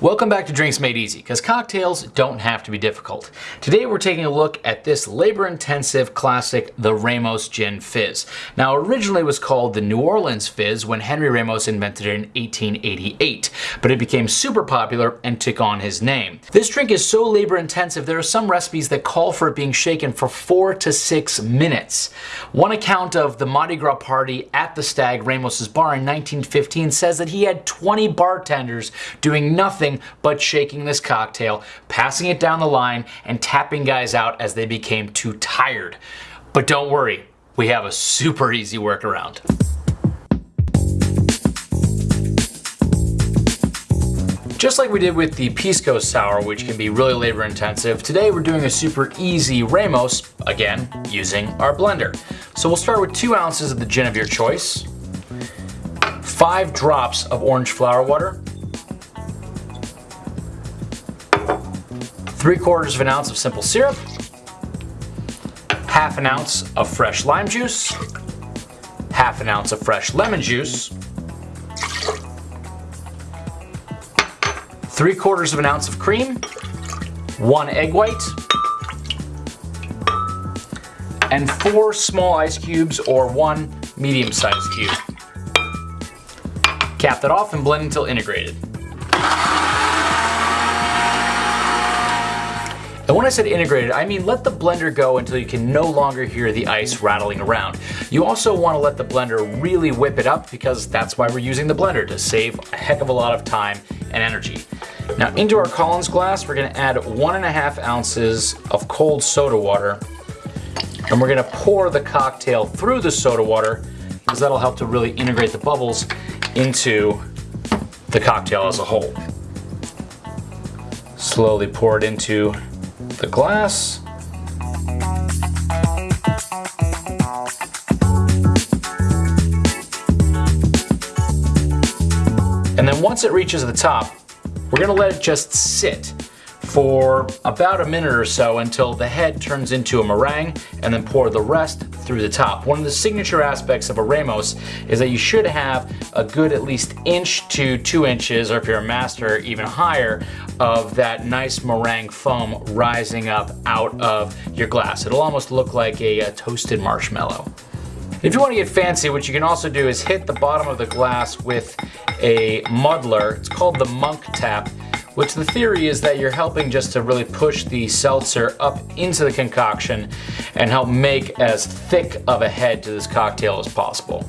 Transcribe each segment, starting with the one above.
Welcome back to Drinks Made Easy, because cocktails don't have to be difficult. Today we're taking a look at this labor-intensive classic, the Ramos Gin Fizz. Now originally was called the New Orleans Fizz when Henry Ramos invented it in 1888, but it became super popular and took on his name. This drink is so labor-intensive there are some recipes that call for it being shaken for four to six minutes. One account of the Mardi Gras party at the Stag Ramos's bar in 1915 says that he had 20 bartenders doing nothing nothing but shaking this cocktail, passing it down the line, and tapping guys out as they became too tired. But don't worry, we have a super easy workaround. Just like we did with the Pisco Sour, which can be really labor intensive, today we're doing a super easy Ramos, again, using our blender. So we'll start with two ounces of the gin of your choice, five drops of orange flower water, 3 quarters of an ounce of simple syrup, half an ounce of fresh lime juice, half an ounce of fresh lemon juice, 3 quarters of an ounce of cream, 1 egg white, and 4 small ice cubes or 1 medium-sized cube. Cap that off and blend until integrated. And when I said integrated, I mean let the blender go until you can no longer hear the ice rattling around. You also want to let the blender really whip it up because that's why we're using the blender, to save a heck of a lot of time and energy. Now into our Collins glass, we're gonna add one and a half ounces of cold soda water and we're gonna pour the cocktail through the soda water because that'll help to really integrate the bubbles into the cocktail as a whole. Slowly pour it into the glass. And then once it reaches the top, we're gonna let it just sit for about a minute or so until the head turns into a meringue and then pour the rest through the top. One of the signature aspects of a Ramos is that you should have a good at least inch to two inches, or if you're a master, even higher, of that nice meringue foam rising up out of your glass. It'll almost look like a, a toasted marshmallow. If you want to get fancy, what you can also do is hit the bottom of the glass with a muddler. It's called the monk tap which the theory is that you're helping just to really push the seltzer up into the concoction and help make as thick of a head to this cocktail as possible.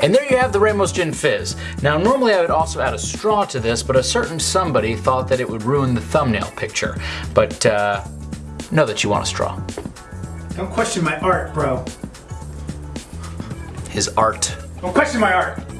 And there you have the Ramos Gin Fizz. Now normally I would also add a straw to this, but a certain somebody thought that it would ruin the thumbnail picture. But uh, know that you want a straw. Don't question my art, bro. His art. Don't question my art.